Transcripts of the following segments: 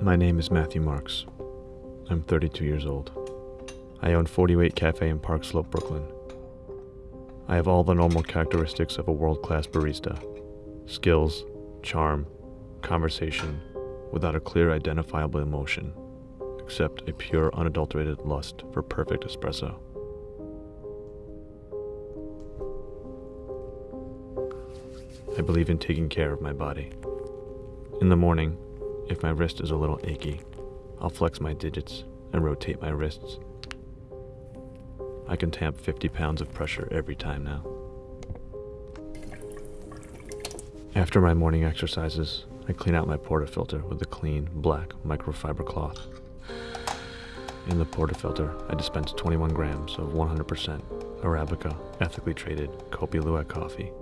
My name is Matthew Marks. I'm 32 years old. I own 48 Cafe in Park Slope, Brooklyn. I have all the normal characteristics of a world class barista skills, charm, conversation, without a clear identifiable emotion, except a pure, unadulterated lust for perfect espresso. I believe in taking care of my body. In the morning, if my wrist is a little achy, I'll flex my digits and rotate my wrists. I can tamp 50 pounds of pressure every time now. After my morning exercises, I clean out my portafilter with a clean, black microfiber cloth. In the portafilter, I dispense 21 grams of 100% Arabica ethically traded Kopi Luwak coffee.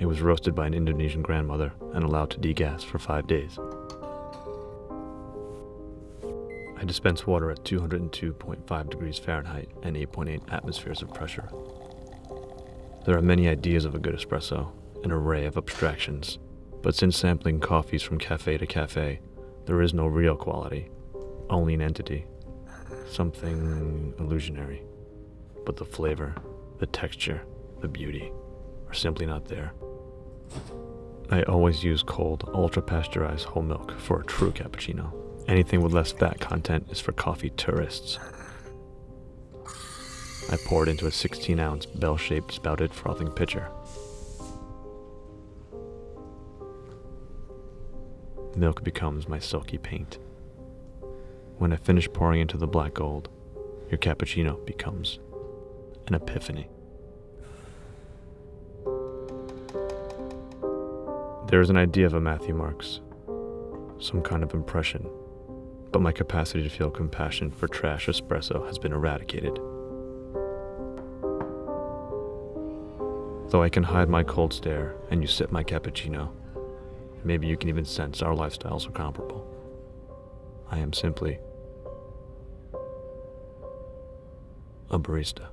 It was roasted by an Indonesian grandmother and allowed to degas for five days. I dispense water at 202.5 degrees Fahrenheit and 8.8 atmospheres of pressure. There are many ideas of a good espresso, an array of abstractions, but since sampling coffees from cafe to cafe, there is no real quality, only an entity, something illusionary. But the flavor, the texture, the beauty are simply not there. I always use cold, ultra pasteurized whole milk for a true cappuccino. Anything with less fat content is for coffee tourists. I pour it into a 16 ounce bell shaped spouted frothing pitcher. Milk becomes my silky paint. When I finish pouring into the black gold, your cappuccino becomes an epiphany. There is an idea of a Matthew Marks, some kind of impression, but my capacity to feel compassion for trash espresso has been eradicated. Though I can hide my cold stare and you sip my cappuccino, maybe you can even sense our lifestyles are comparable. I am simply a barista.